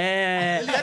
É.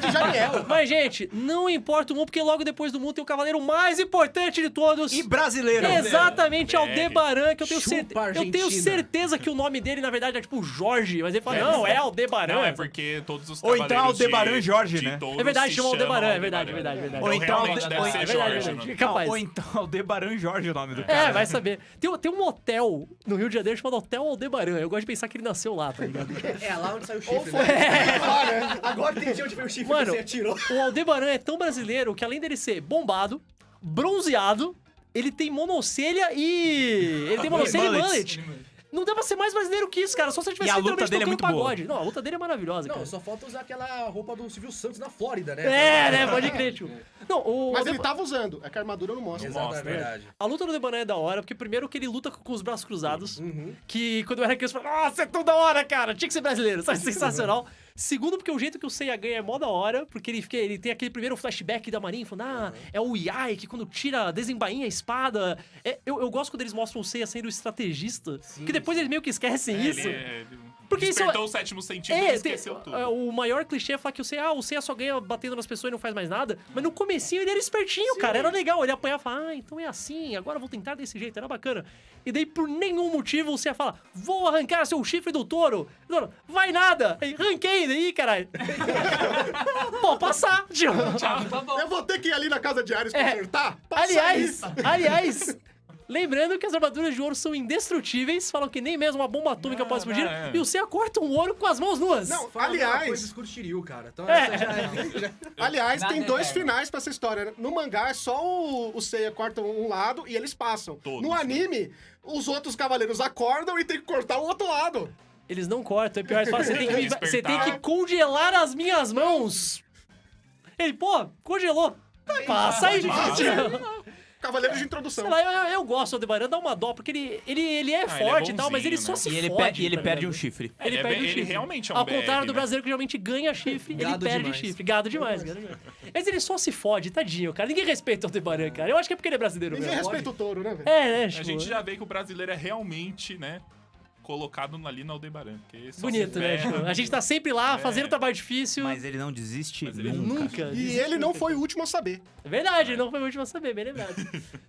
É de Janiel. Mas, gente, não importa o mundo, porque logo depois do mundo tem o cavaleiro mais importante de todos. E brasileiro. Exatamente, BR. Aldebaran, que eu tenho, Chupa, certe... eu tenho certeza que o nome dele, na verdade, é tipo Jorge, mas ele fala, não, é Aldebaran. Não, é porque todos os Ou então cavaleiros Aldebaran de- Jorge, de né? todos É verdade, chama chamam Aldebaran, é verdade, é verdade, é verdade. Então, Ou então realmente Alde- deve ou- é é né? então Aldebaran Jorge o nome do cara. É, vai saber. Tem, tem um hotel no Rio de Janeiro chamado Hotel Aldebaran. Eu gosto de pensar que ele nasceu lá, tá ligado? É, lá onde saiu o Ou chifre. foi. né? Lá, né? Agora entendi onde veio o chifre Mano, que você atirou. o Aldebaran é tão brasileiro que além dele ser bombado, bronzeado, ele tem monocelha e... Ele tem monocelha e mullet. Não dá pra ser mais brasileiro que isso, cara. Só se ele tivesse E a luta literalmente dele é tocando muito boa. pagode. Não, a luta dele é maravilhosa, Não, cara. só falta usar aquela roupa do Silvio Santos na Flórida, né? É, né? Pode crer, tio. Não, o Mas Aldeba- ele tava usando. É que a armadura não mostra. Exato, é mostra, verdade. A luta do Debaran é da hora, porque primeiro que ele luta com os braços cruzados. Uhum. Que quando eu era criança, eu falava, nossa, é tão da hora, cara. Tinha que ser brasileiro, sabe? Sensacional. Segundo, porque o jeito que o Seiya ganha é mó da hora, porque ele, fica, ele tem aquele primeiro flashback da Marinha, falando, ah, é o Yai que quando tira, desembainha a espada. É, eu, eu gosto quando eles mostram o Seiya sendo estrategista, que depois eles meio que esquecem É, isso. Ele, é- ele Porque isso despertou o sétimo sentido e É, tem- esqueceu tudo. é, o maior clichê é falar que o Seiya, ah, o Seiya só ganha batendo nas pessoas e não faz mais nada. Mas no comecinho ele era espertinho, cara. Era legal. Ele apanhava e falava, ah, então é assim, agora eu vou tentar desse jeito. Era bacana. E daí, por nenhum motivo, o Seiya fala, vou arrancar seu chifre do touro. Touro, vai nada. Aí, arranquei daí, caralho. Pô, passar, tio. Eu vou ter que ir ali na casa de Ares É. consertar? Passa Aliás, isso. aliás, lembrando que as armaduras de ouro são indestrutíveis, falam que nem mesmo uma bomba atômica Não, pode explodir, não, é. e o Seiya corta um ouro com as mãos nuas. Não, Fala aliás, coisa cara. Então É. essa já é... já- aliás Nada tem é dois finais pra essa história. né? No mangá é só o, o Seiya corta um lado e eles passam. Todos, no né? anime, os outros cavaleiros acordam e tem que cortar o outro lado. Eles não cortam, é pior, eles falam, você tem, que, me- você tem que congelar as minhas mãos. Ele, pô, congelou. Passa aí, gente. Cavaleiro de introdução. Sei lá, eu, eu, eu gosto do Aldebaran, dá uma dó, porque ele, ele, ele é ele é forte e tal, mas ele só né? se E ele, fode. pe- e ele tá perde ligado? um chifre. Ele Ele é perde ele chifre. realmente é um Ao BR, contrário do né? brasileiro que geralmente ganha chifre, ele Gado perde demais. chifre. Gado demais, gado demais. Mas ele só se fode, tadinho, cara. Ninguém respeita o Aldebaran, cara. Eu acho que é porque ele é brasileiro Ninguém mesmo. respeita o touro, né, velho? É, né? A Tipo, gente já vê que o brasileiro é realmente, né, colocado ali na Aldebaran. Bonito, né? Tipo, a gente tá sempre lá, É. fazendo trabalho difícil. Mas ele não desiste Mas ele nunca. Nunca. E ele não foi o último a saber. É verdade, ele não foi o último a saber, bem lembrado.